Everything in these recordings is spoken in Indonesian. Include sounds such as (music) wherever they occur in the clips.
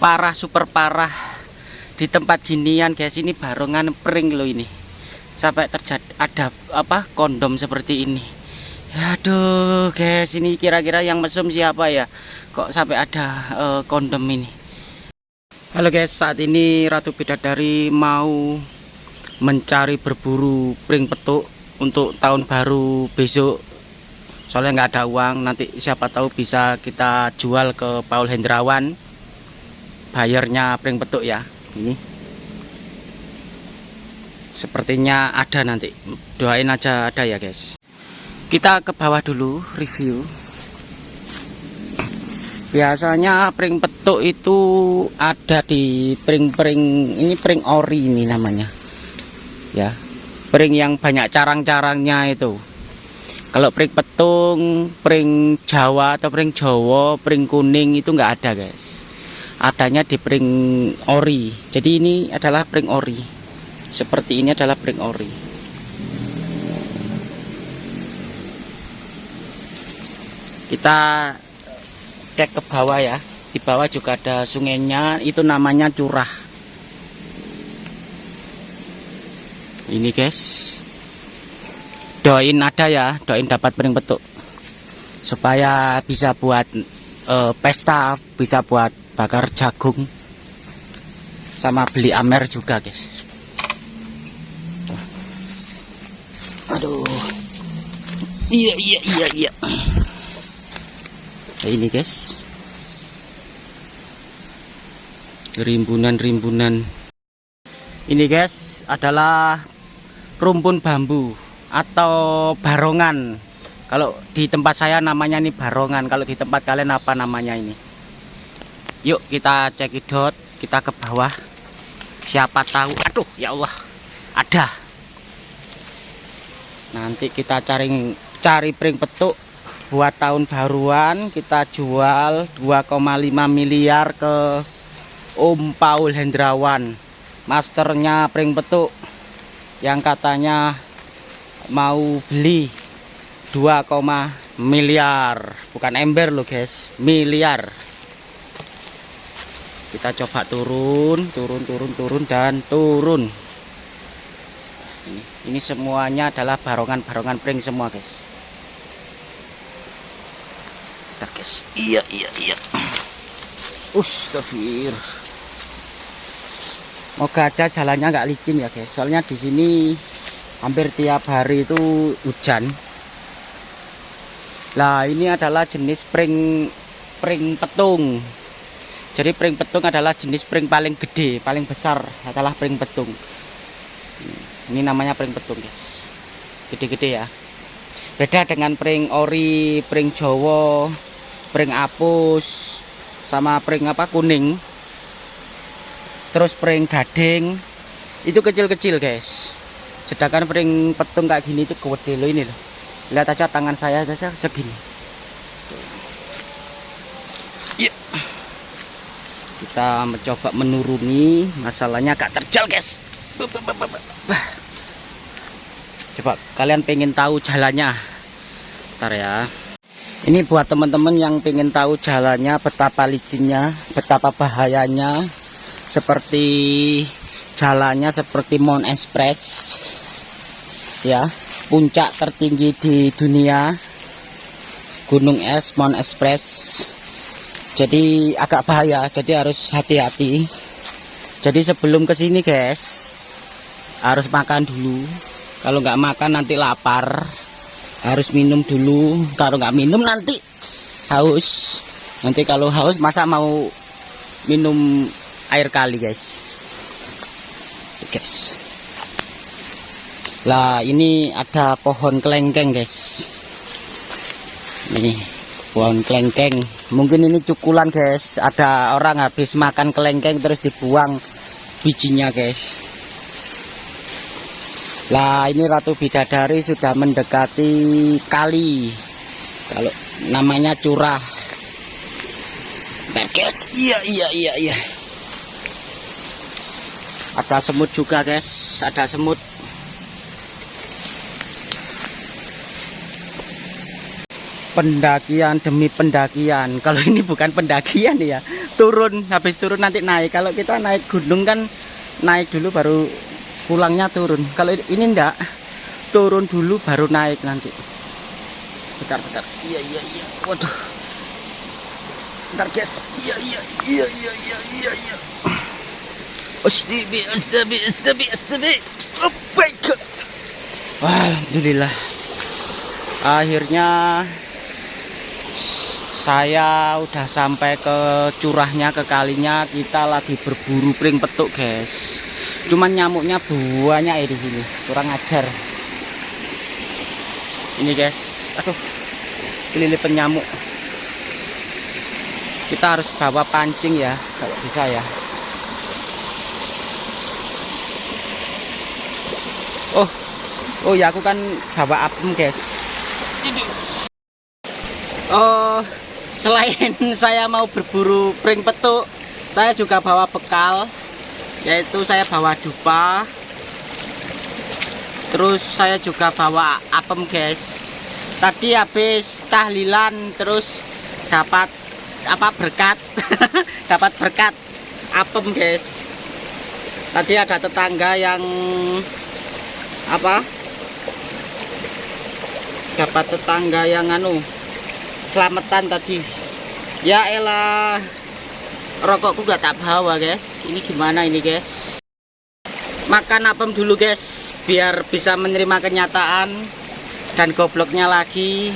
parah super parah. Di tempat ginian guys ini barongan pring loh ini. Sampai terjadi ada apa kondom seperti ini. Aduh guys ini kira-kira yang mesum siapa ya? Kok sampai ada uh, kondom ini? Halo guys saat ini Ratu Bidadari mau mencari berburu pring petuk untuk tahun baru besok. Soalnya nggak ada uang nanti siapa tahu bisa kita jual ke Paul Hendrawan bayarnya pring petuk ya. Ini. Sepertinya ada nanti. Doain aja ada ya guys. Kita ke bawah dulu review. Biasanya pring petuk itu ada di pring-pring ini pring ori ini namanya. Ya. Pring yang banyak carang-carangnya itu. Kalau pring petung pring jawa atau pring jawa pring kuning itu enggak ada guys adanya di pring ori. Jadi ini adalah pring ori. Seperti ini adalah pring ori. Kita cek ke bawah ya. Di bawah juga ada sungainya. Itu namanya curah. Ini guys. Doain ada ya. Doain dapat pring petuk. Supaya bisa buat uh, pesta bisa buat bakar jagung. Sama beli amer juga guys. Aduh. Iya iya iya iya. Nah, ini guys. Rimbunan-rimbunan. Ini guys adalah rumpun bambu atau barongan. Kalau di tempat saya namanya ini barongan. Kalau di tempat kalian apa namanya ini Yuk kita cekidot, kita ke bawah. Siapa tahu, aduh ya Allah, ada. Nanti kita cari cari pring petuk buat tahun baruan kita jual 2,5 miliar ke Om Paul Hendrawan masternya pring petuk yang katanya mau beli 2, miliar bukan ember loh guys miliar kita coba turun turun turun turun dan turun. Ini, semuanya adalah barongan-barongan pring semua guys. Kita guys. Iya iya iya. Ustafir Moga aja jalannya nggak licin ya guys. Soalnya di sini hampir tiap hari itu hujan. Lah ini adalah jenis pring pring petung jadi pring petung adalah jenis pring paling gede paling besar adalah pring petung. Ini namanya pring petung guys gede-gede ya. Beda dengan pring ori pring jowo pring apus sama pring apa kuning. Terus pring gading. Itu kecil-kecil guys. Sedangkan pring petung kayak gini itu gede loh ini loh. Lihat aja tangan saya saja segini. Yeah kita mencoba menuruni. Masalahnya agak terjal guys. Coba kalian pengen tahu jalannya. Ntar ya. Ini buat teman-teman yang pengen tahu jalannya betapa licinnya betapa bahayanya seperti jalannya seperti Mount Express ya puncak tertinggi di dunia Gunung Es Mount Express jadi agak bahaya jadi harus hati-hati. Jadi sebelum ke sini guys harus makan dulu. Kalau nggak makan nanti lapar. Harus minum dulu. Kalau nggak minum nanti haus. Nanti kalau haus masa mau minum air kali guys? Guys. Lah ini ada pohon kelengkeng guys. Ini pohon kelengkeng. Mungkin ini cukulan guys. Ada orang habis makan kelengkeng terus dibuang bijinya guys. Lah ini Ratu Bidadari sudah mendekati kali. Kalau namanya curah. Guys iya iya iya iya. Ada semut juga guys. Ada semut pendakian demi pendakian. (laughs) Kalau ini bukan pendakian ya turun habis turun nanti naik. Kalau kita naik gunung kan naik dulu baru pulangnya turun. Kalau ini enggak turun dulu baru naik nanti. Bentar bentar. Iya iya iya. Waduh. Bentar guys. Iya iya iya iya iya iya iya. (clears throat) Oh my god. Alhamdulillah. Akhirnya saya udah sampai ke curahnya ke kalinya. Kita lagi berburu pring petuk guys. Cuman nyamuknya banyak ya di sini. Kurang ajar. Ini guys. Aduh. Kelilipan nyamuk. Kita harus bawa pancing ya kalau bisa ya. Oh. Oh ya aku kan bawa apem guys. Oh selain (laughs) saya mau berburu pring petuk saya juga bawa bekal yaitu saya bawa dupa. Terus saya juga bawa apem guys. Tadi habis tahlilan terus dapat apa berkat. (laughs) Dapat berkat apem guys. Tadi ada tetangga yang apa dapat tetangga yang anu selamatan tadi. Ya elah rokokku gak tak bawa guys. Ini gimana ini guys? Makan apem dulu guys biar bisa menerima kenyataan dan gobloknya lagi.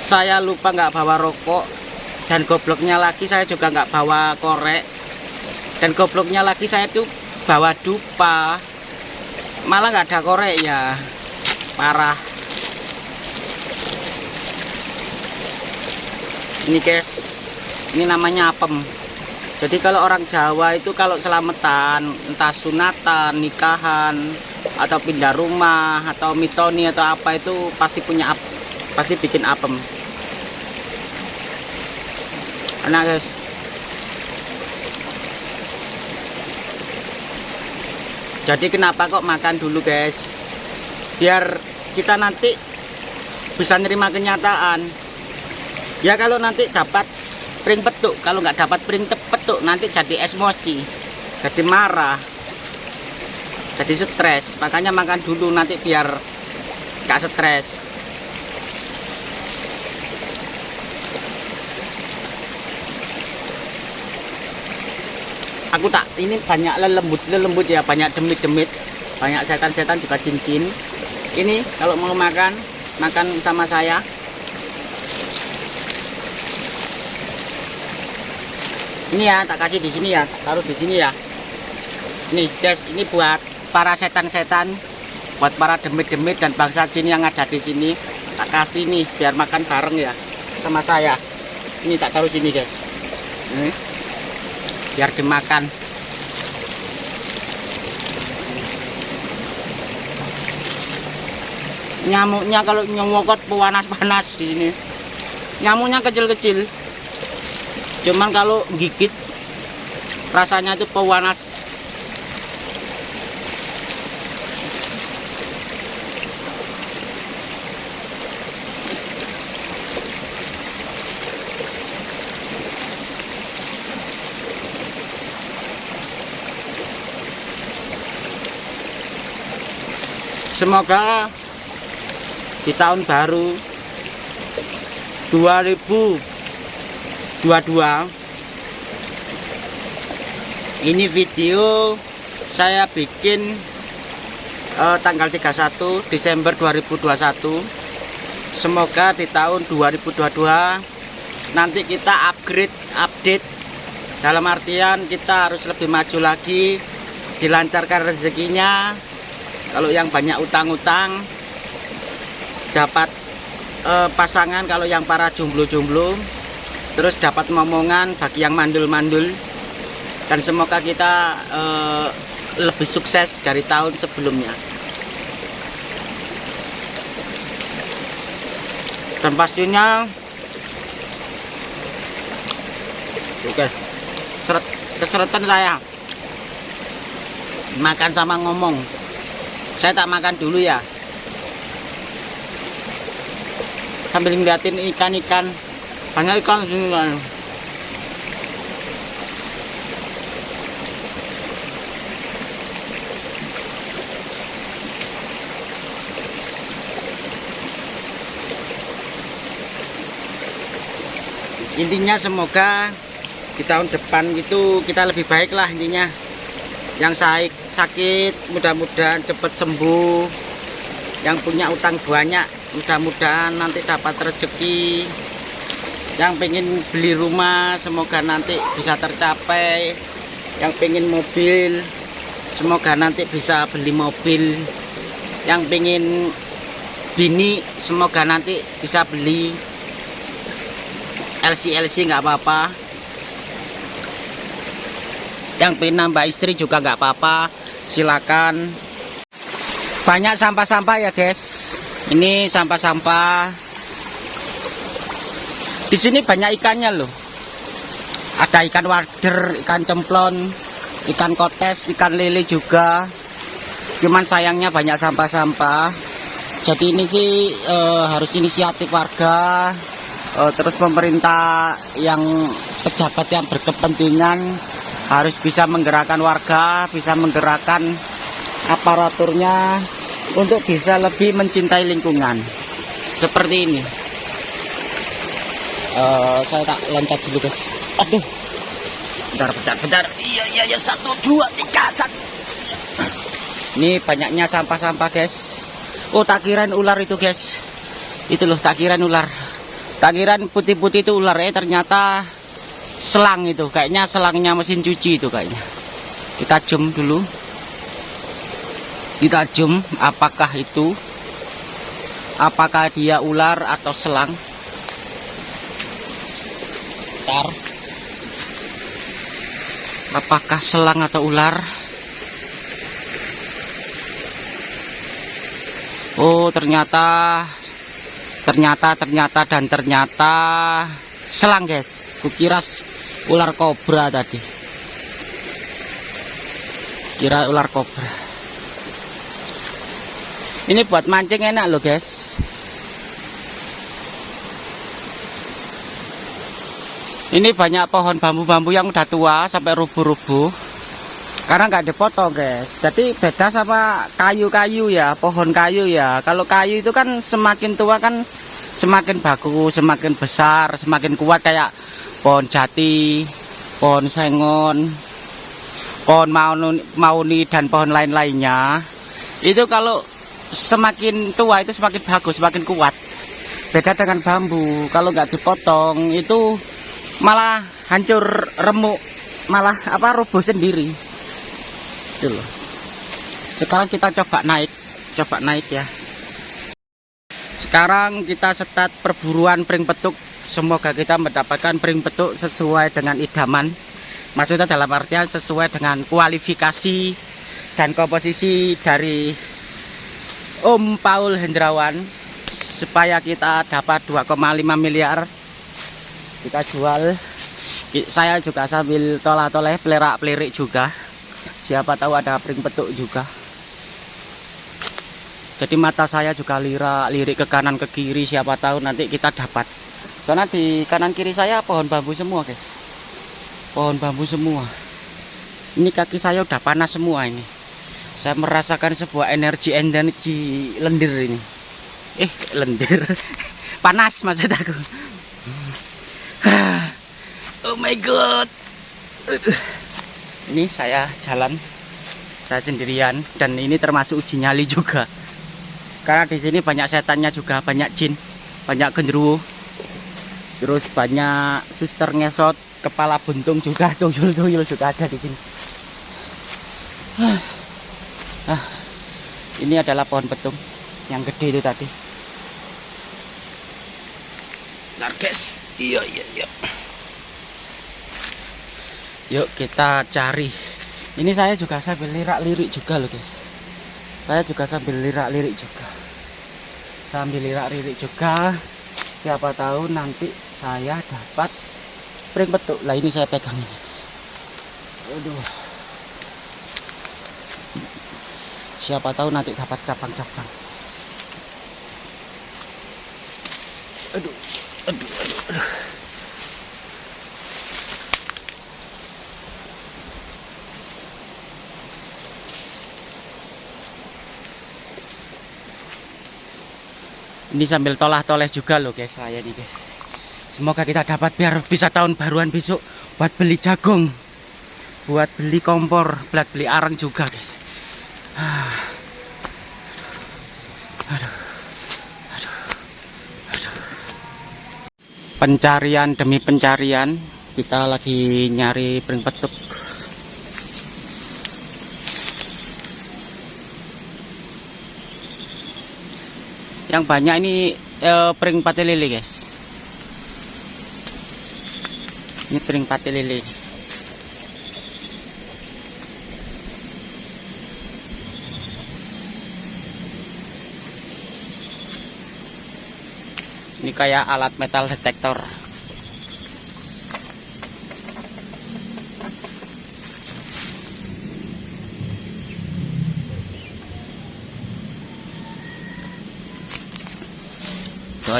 Saya lupa nggak bawa rokok dan gobloknya lagi. Saya juga nggak bawa korek. Dan gobloknya lagi saya tuh bawa dupa. Malah nggak ada korek ya. Parah ini guys ini namanya apem. Jadi kalau orang Jawa itu kalau selamatan entah sunatan nikahan atau pindah rumah atau mitoni atau apa itu pasti punya ap pasti bikin apem. Enak guys. Jadi kenapa kok makan dulu guys? Biar kita nanti bisa nerima kenyataan ya kalau nanti dapat pring petuk. Kalau nggak dapat pring petuk nanti jadi emosi jadi marah jadi stres. Makanya makan dulu nanti biar nggak stres. Aku tak ini banyak lembut lembut ya banyak demit-demit. Banyak setan-setan juga cincin. Ini kalau mau makan makan sama saya ini ya tak kasih di sini ya taruh di sini ya. Nih guys ini buat para setan-setan buat para demit-demit dan bangsa jin yang ada di sini. Tak kasih nih biar makan bareng ya sama saya. Ini tak taruh sini guys. Ini. Biar dimakan. Nyamuknya kalau nyemokot panas-panas di sini. Nyamuknya kecil-kecil cuman kalau gigit rasanya itu pewanas. Semoga di tahun baru 2000 22 ini video saya bikin uh, tanggal 31 Desember 2021 semoga di tahun 2022 nanti kita upgrade update. Dalam artian kita harus lebih maju lagi dilancarkan rezekinya. Kalau yang banyak utang-utang dapat uh, pasangan. Kalau yang para jomblo-jomblo terus dapat momongan bagi yang mandul-mandul. Dan semoga kita uh, lebih sukses dari tahun sebelumnya. Dan pastinya oke seret keseretan saya. Makan sama ngomong. Saya tak makan dulu ya. Sambil ngeliatin ikan-ikan banyak ikan sini kan intinya semoga di tahun depan itu kita lebih baik lah intinya. Yang sakit sakit mudah-mudahan cepat sembuh. Yang punya utang banyak mudah-mudahan nanti dapat rezeki yang pengen beli rumah semoga nanti bisa tercapai. Yang pengen mobil semoga nanti bisa beli mobil. Yang pengen bini semoga nanti bisa beli LC LC nggak apa-apa. Yang pengen nambah istri juga nggak apa-apa. Silakan. Banyak sampah-sampah ya guys. Ini sampah-sampah di sini banyak ikannya loh. Ada ikan wader ikan cemplon ikan kotes ikan lele juga. Cuman sayangnya banyak sampah-sampah. Jadi ini sih e, harus inisiatif warga. E, terus pemerintah yang pejabat yang berkepentingan harus bisa menggerakkan warga bisa menggerakkan aparaturnya untuk bisa lebih mencintai lingkungan. Seperti ini uh, saya tak loncat dulu guys. Aduh. Bentar bentar bentar. Iya iya iya. Satu dua tiga satu. Ini banyaknya sampah-sampah guys. Oh tak kirain ular itu guys. Itu loh tak kirain ular. Tak kirain putih-putih itu ular. Eh ternyata selang itu. Kayaknya selangnya mesin cuci itu kayaknya. Kita zoom dulu. Kita zoom apakah itu apakah dia ular atau selang Bentar. apakah selang atau ular Oh ternyata ternyata ternyata dan ternyata selang guys kukira ular kobra tadi kira ular kobra ini buat mancing enak loh guys. Ini banyak pohon bambu-bambu yang udah tua sampai rubuh-rubuh. Karena nggak dipotong guys. Jadi beda sama kayu-kayu ya, pohon kayu ya. Kalau kayu itu kan semakin tua kan semakin bagus, semakin besar, semakin kuat kayak pohon jati, pohon sengon, pohon mauni, mauni dan pohon lain-lainnya. Itu kalau semakin tua itu semakin bagus, semakin kuat. Beda dengan bambu, kalau nggak dipotong itu malah hancur remuk, malah apa roboh sendiri. Itu loh. Sekarang kita coba naik, coba naik ya. Sekarang kita setat perburuan pring petuk. Semoga kita mendapatkan pring petuk sesuai dengan idaman. Maksudnya dalam artian sesuai dengan kualifikasi dan komposisi dari Om Paul Hendrawan supaya kita dapat 2,5 miliar kita jual. Saya juga sambil tolah-toleh pelerak-pelirik juga. Siapa tahu ada pring petuk juga. Jadi mata saya juga lirak lirik ke kanan ke kiri siapa tahu nanti kita dapat. Soalnya di kanan kiri saya pohon bambu semua guys. Pohon bambu semua. Ini kaki saya udah panas semua ini. Saya merasakan sebuah energi energi lendir ini. Eh lendir. (laughs) Panas maksud aku (sighs) oh my god. Ini saya jalan saya sendirian dan ini termasuk uji nyali juga. Karena di sini banyak setannya juga banyak jin banyak genderuwo. Terus banyak suster ngesot kepala buntung juga (laughs) tuyul-tuyul juga ada di sini. (sighs) Ah, ini adalah pohon petung yang gede itu tadi. Guys iya iya iya. Yuk kita cari. Ini saya juga sambil lirak-lirik juga loh guys. Saya juga sambil lirak-lirik juga. Sambil lirak-lirik juga. Siapa tahu nanti saya dapat pring petuk. Lah ini saya pegang ini. Aduh. Siapa tahu nanti dapat cabang-cabang. Aduh aduh aduh, aduh. ini sambil tolah-toleh juga loh guys saya nih guys semoga kita dapat biar bisa tahun baruan besok buat beli jagung buat beli kompor buat beli arang juga guys ah. aduh. Aduh. Aduh. Pencarian demi pencarian kita lagi nyari pring petuk. Yang banyak ini eh, pring pati lele guys. Ini pring pati lele ini kayak alat metal detektor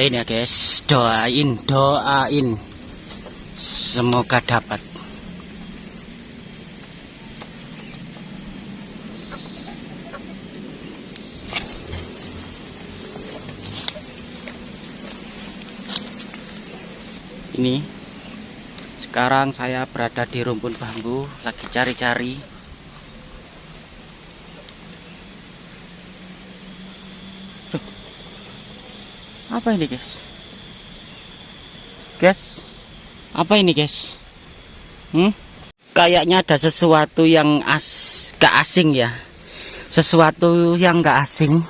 doain ya guys. Doain doain. Semoga dapat ini. Sekarang saya berada di rumpun bambu lagi cari-cari. Apa ini guys? Guys apa ini guys? Hmm? kayaknya ada sesuatu yang as gak asing ya. Sesuatu yang gak asing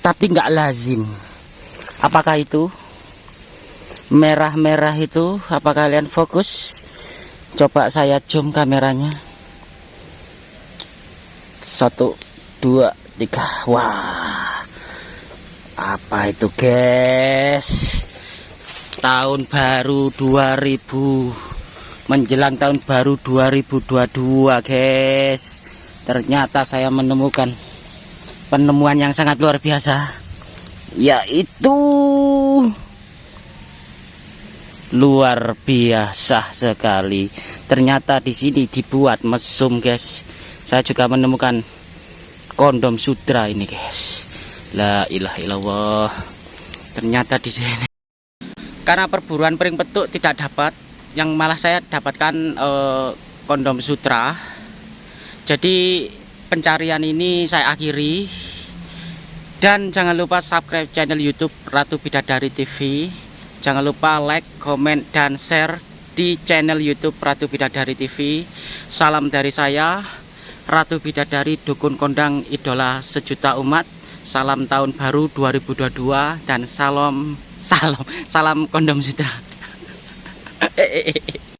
tapi gak lazim. Apakah itu merah-merah itu apa kalian fokus? Coba saya zoom kameranya. Satu dua tiga. Wah. Apa itu guys? Tahun baru 2000 menjelang tahun baru 2022 guys. Ternyata saya menemukan penemuan yang sangat luar biasa. Yaitu luar biasa sekali ternyata di sini dibuat mesum guys saya juga menemukan kondom sutra ini guys La ilaha illallah. Ternyata di sini. Karena perburuan pering petuk tidak dapat, yang malah saya dapatkan eh, kondom sutra. Jadi pencarian ini saya akhiri. Dan jangan lupa subscribe channel YouTube Ratu Bidadari TV. Jangan lupa like, komen, dan share di channel YouTube Ratu Bidadari TV. Salam dari saya, Ratu Bidadari Dukun Kondang Idola Sejuta Umat. Salam tahun baru 2022 dan salam salam salam kondom sutra (laughs)